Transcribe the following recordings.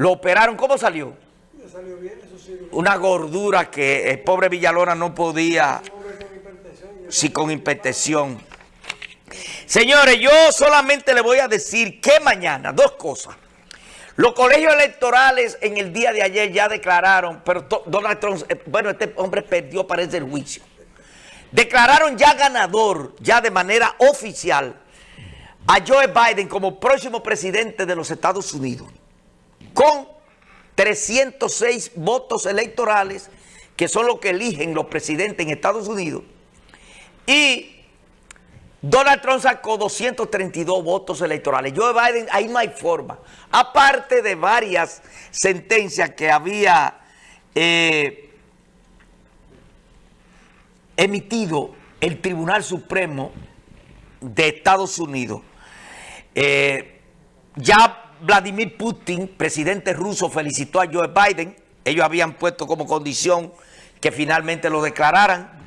Lo operaron, ¿cómo salió? salió bien, eso sí. Una gordura que el pobre Villalona no podía... Sí, con hipertensión. Señores, yo solamente le voy a decir que mañana, dos cosas. Los colegios electorales en el día de ayer ya declararon, pero Donald Trump, eh, bueno, este hombre perdió, parece, el juicio. Declararon ya ganador, ya de manera oficial, a Joe Biden como próximo presidente de los Estados Unidos, con 306 votos electorales, que son los que eligen los presidentes en Estados Unidos, y Donald Trump sacó 232 votos electorales. Joe Biden, ahí no hay forma. Aparte de varias sentencias que había eh, emitido el Tribunal Supremo de Estados Unidos. Eh, ya Vladimir Putin, presidente ruso, felicitó a Joe Biden. Ellos habían puesto como condición que finalmente lo declararan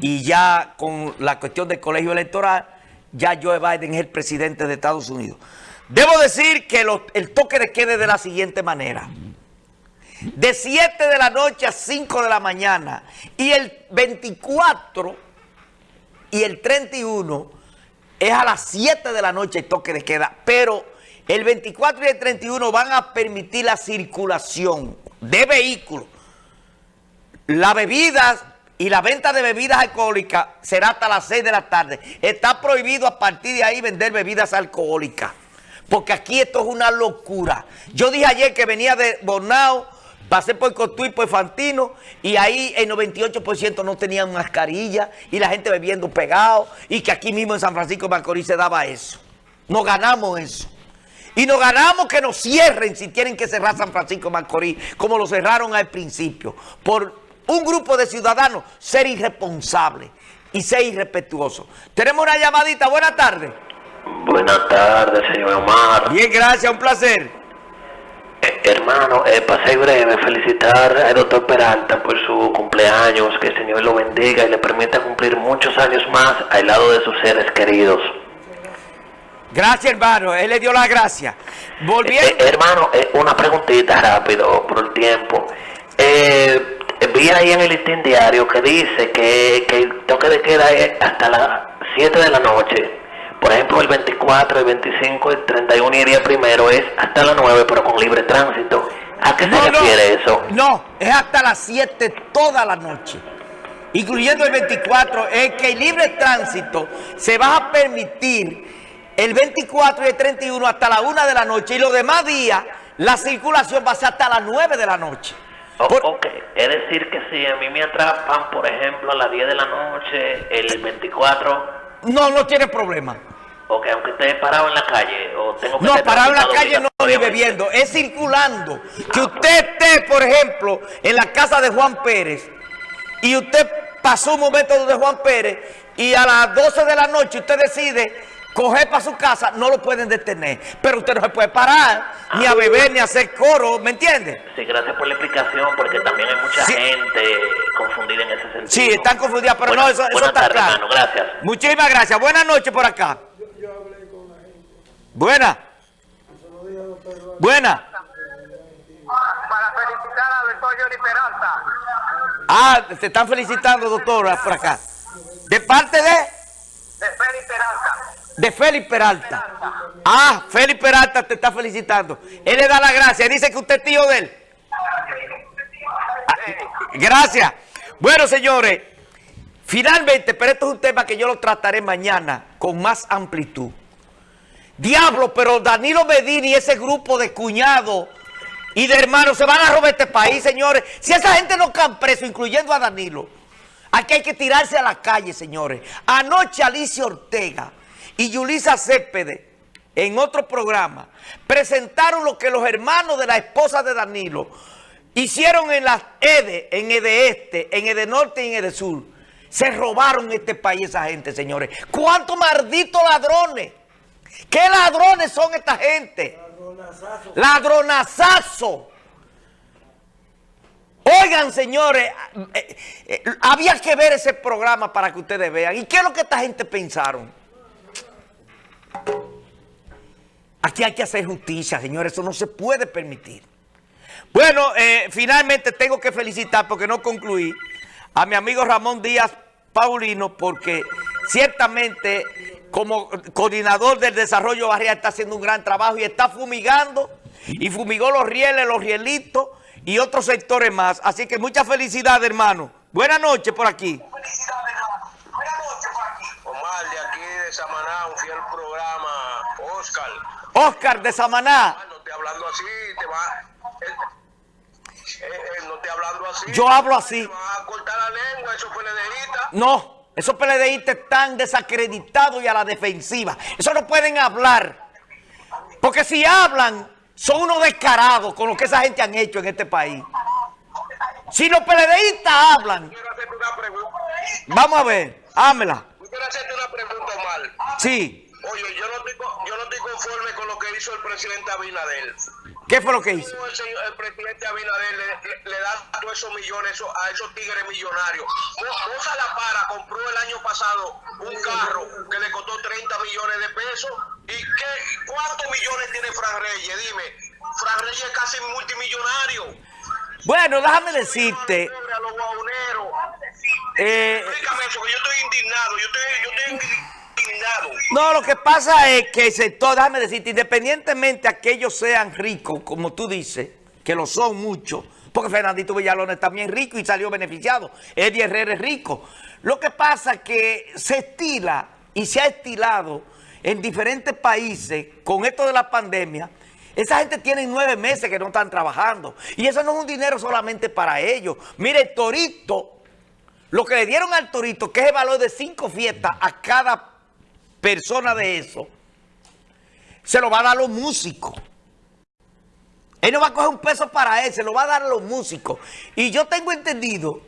y ya con la cuestión del colegio electoral, ya Joe Biden es el presidente de Estados Unidos. Debo decir que el toque de quede de la siguiente manera. De 7 de la noche a 5 de la mañana y el 24 y el 31 es a las 7 de la noche el toque de queda, pero el 24 y el 31 van a permitir la circulación de vehículos, la bebida y la venta de bebidas alcohólicas será hasta las 6 de la tarde. Está prohibido a partir de ahí vender bebidas alcohólicas. Porque aquí esto es una locura. Yo dije ayer que venía de Bornao, pasé por Cotuí, por Fantino, y ahí el 98% no tenían mascarilla, y la gente bebiendo pegado, y que aquí mismo en San Francisco de Macorís se daba eso. Nos ganamos eso. Y nos ganamos que nos cierren si tienen que cerrar San Francisco Macorís, como lo cerraron al principio, por un grupo de ciudadanos ser irresponsable y ser irrespetuoso. Tenemos una llamadita. Buenas tardes. Buenas tardes, señor Omar. Bien, gracias. Un placer. Eh, hermano, eh, pasé breve felicitar al doctor Peralta por su cumpleaños, que el Señor lo bendiga y le permita cumplir muchos años más al lado de sus seres queridos. Gracias, hermano. Él le dio la gracia. Volviendo. Eh, hermano, una preguntita rápido por el tiempo. Eh, vi ahí en el listín diario que dice que, el toque de queda es hasta las 7 de la noche. Por ejemplo, el 24, el 25, el 31 y el día primero es hasta las 9, pero con libre tránsito. ¿A qué se refiere eso? No, es hasta las 7 toda la noche. Incluyendo el 24, es que el libre tránsito se va a permitir el 24 y el 31 hasta la 1 de la noche y los demás días la circulación va a ser hasta las 9 de la noche. Ok, es decir que si a mí me atrapan, por ejemplo, a las 10 de la noche, el 24... No, no tiene problema. Ok, aunque esté parado en la calle o tengo que No, parado en la calle no ni bebiendo, es circulando. Que usted esté, por ejemplo, en la casa de Juan Pérez y usted pasó un momento donde Juan Pérez y a las 12 de la noche usted decide coger para su casa, no lo pueden detener. Pero usted no se puede parar, ni a beber, ni a hacer coro, ¿me entiende? Sí, gracias por la explicación, porque también hay mucha gente confundida en ese sentido. Sí, están confundidas, pero no, eso, eso está claro. gracias. Muchísimas gracias. Buenas noches por acá. Yo, hablé con la gente. Buena. Buena. Para felicitar al doctor Johnny Peralta. Ah, te están felicitando, doctora, por acá. ¿De parte de? De Félix Peralta de Félix Peralta. Ah, Félix Peralta te está felicitando. Él le da la gracia. Dice que usted es tío de él. gracias. Bueno, señores, finalmente, pero esto es un tema que yo lo trataré mañana con más amplitud. Diablo, pero Danilo Medina y ese grupo de cuñados y de hermanos se van a robar este país, señores. Si esa gente no cae preso, incluyendo a Danilo, aquí hay que tirarse a la calle, señores. Anoche Alicia Ortega y Yulisa Cépede, en otro programa, presentaron lo que los hermanos de la esposa de Danilo hicieron en las EDE, en EDE Este, en EDE Norte y en EDE Sur. Se robaron este país esa gente, señores. ¿Cuántos malditos ladrones? ¿Qué ladrones son esta gente? Ladronazazo. Ladronazazo. Oigan, señores, eh, eh, había que ver ese programa para que ustedes vean. ¿Y qué es lo que esta gente pensaron? Aquí hay que hacer justicia, señores. Eso no se puede permitir. Bueno, eh, finalmente tengo que felicitar, porque no concluí, a mi amigo Ramón Díaz Paulino, porque ciertamente como coordinador del desarrollo barrial está haciendo un gran trabajo y está fumigando, y fumigó los rieles, los rielitos y otros sectores más. Así que muchas felicidades, hermano. Buenas noches por aquí. Omar, de Samaná, un fiel programa. Oscar. Oscar de Samaná. No te hablando así, te va. eh, eh, eh, no te hablando así. Yo hablo así. Te va a cortar la lengua, eso fue ledeíta. No, esos PLDistas están desacreditados y a la defensiva. Eso no pueden hablar. Porque si hablan, son unos descarados con lo que esa gente han hecho en este país. Si los PLDistas hablan, vamos a ver, hámela. Quiero hacerte una pregunta, Omar. Sí, Oye, yo no, estoy, co- yo no estoy conforme con lo que hizo el presidente Abinader. ¿qué fue lo que hizo? ¿Cómo el, señor- el presidente Abinader le, le- le da todos esos millones a esos tigres millonarios? Mo- Moza La Para compró el año pasado un carro que le costó 30 millones de pesos. ¿Y qué, cuántos millones tiene Fran Reyes? Dime. Fran Reyes es casi multimillonario. Bueno, déjame decirte, A los guauneros. eh, Explícame eso, que yo estoy indignado. Yo estoy, yo estoy indignado. no, lo que pasa es que el sector, déjame decirte, independientemente a que ellos sean ricos, como tú dices, que lo son muchos, porque Fernandito Villalón es también rico y salió beneficiado, Eddie Herrera es rico. Lo que pasa es que se estila y se ha estilado en diferentes países con esto de la pandemia, esa gente tiene nueve meses que no están trabajando. Y eso no es un dinero solamente para ellos. Mire, el Torito, lo que le dieron al Torito, que es el valor de cinco fiestas a cada persona de eso, se lo va a dar a los músicos. Él no va a coger un peso para él, se lo va a dar a los músicos. Y yo tengo entendido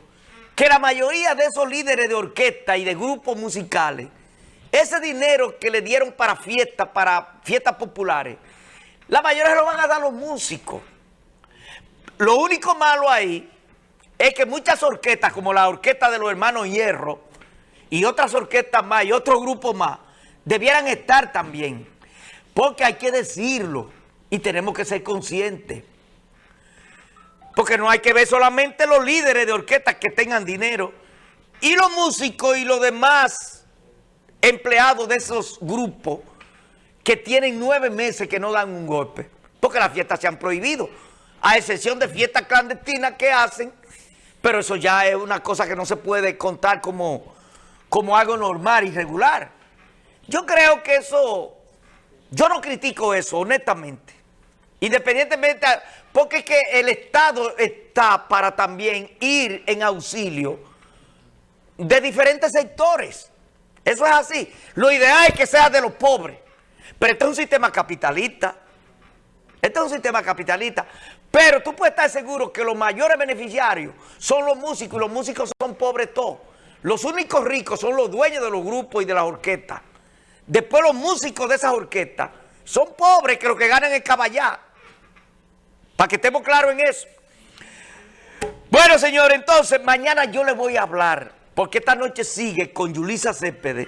que la mayoría de esos líderes de orquesta y de grupos musicales, ese dinero que le dieron para fiestas, para fiestas populares, la mayoría se lo van a dar los músicos. Lo único malo ahí es que muchas orquestas, como la orquesta de los hermanos Hierro, y otras orquestas más, y otros grupos más, debieran estar también. Porque hay que decirlo, y tenemos que ser conscientes. Porque no hay que ver solamente los líderes de orquestas que tengan dinero, y los músicos y los demás empleados de esos grupos que tienen nueve meses que no dan un golpe, porque las fiestas se han prohibido, a excepción de fiestas clandestinas que hacen, pero eso ya es una cosa que no se puede contar como, como algo normal y regular. Yo creo que eso, yo no critico eso, honestamente, independientemente, porque es que el Estado está para también ir en auxilio de diferentes sectores. Eso es así. Lo ideal es que sea de los pobres. Pero este es un sistema capitalista. Este es un sistema capitalista. Pero tú puedes estar seguro que los mayores beneficiarios son los músicos y los músicos son pobres todos. Los únicos ricos son los dueños de los grupos y de las orquestas. Después los músicos de esas orquestas son pobres que lo que ganan es caballar. Para que estemos claros en eso. Bueno, señor, entonces mañana yo le voy a hablar, porque esta noche sigue con Yulisa Céspedes